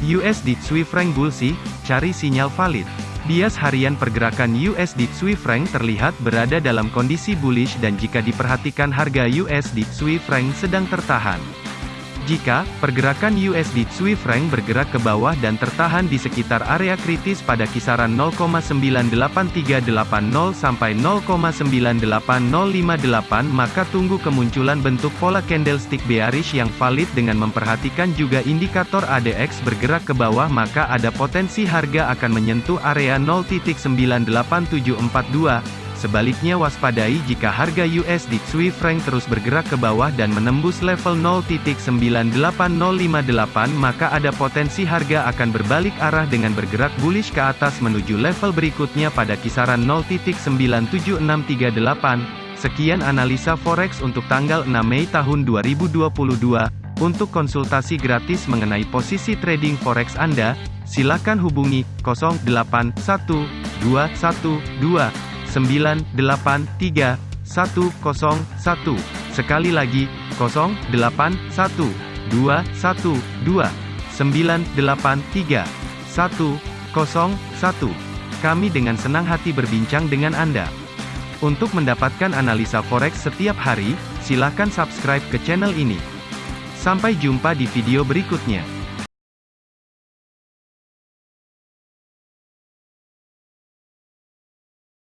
USD Swiss franc Bulsi, cari sinyal valid. Bias harian pergerakan USD Swiss franc terlihat berada dalam kondisi bullish dan jika diperhatikan harga USD Swiss franc sedang tertahan. Jika pergerakan USD Swiss franc bergerak ke bawah dan tertahan di sekitar area kritis pada kisaran 0,98380 sampai 0,98058 maka tunggu kemunculan bentuk pola candlestick bearish yang valid dengan memperhatikan juga indikator ADX bergerak ke bawah maka ada potensi harga akan menyentuh area 0.98742 Sebaliknya waspadai jika harga USD Swiss franc terus bergerak ke bawah dan menembus level 0.98058 maka ada potensi harga akan berbalik arah dengan bergerak bullish ke atas menuju level berikutnya pada kisaran 0.97638. Sekian analisa forex untuk tanggal 6 Mei tahun 2022. Untuk konsultasi gratis mengenai posisi trading forex Anda, silakan hubungi 081212 983 101. Sekali lagi, 081 212 983 101. Kami dengan senang hati berbincang dengan Anda. Untuk mendapatkan analisa forex setiap hari, silakan subscribe ke channel ini. Sampai jumpa di video berikutnya.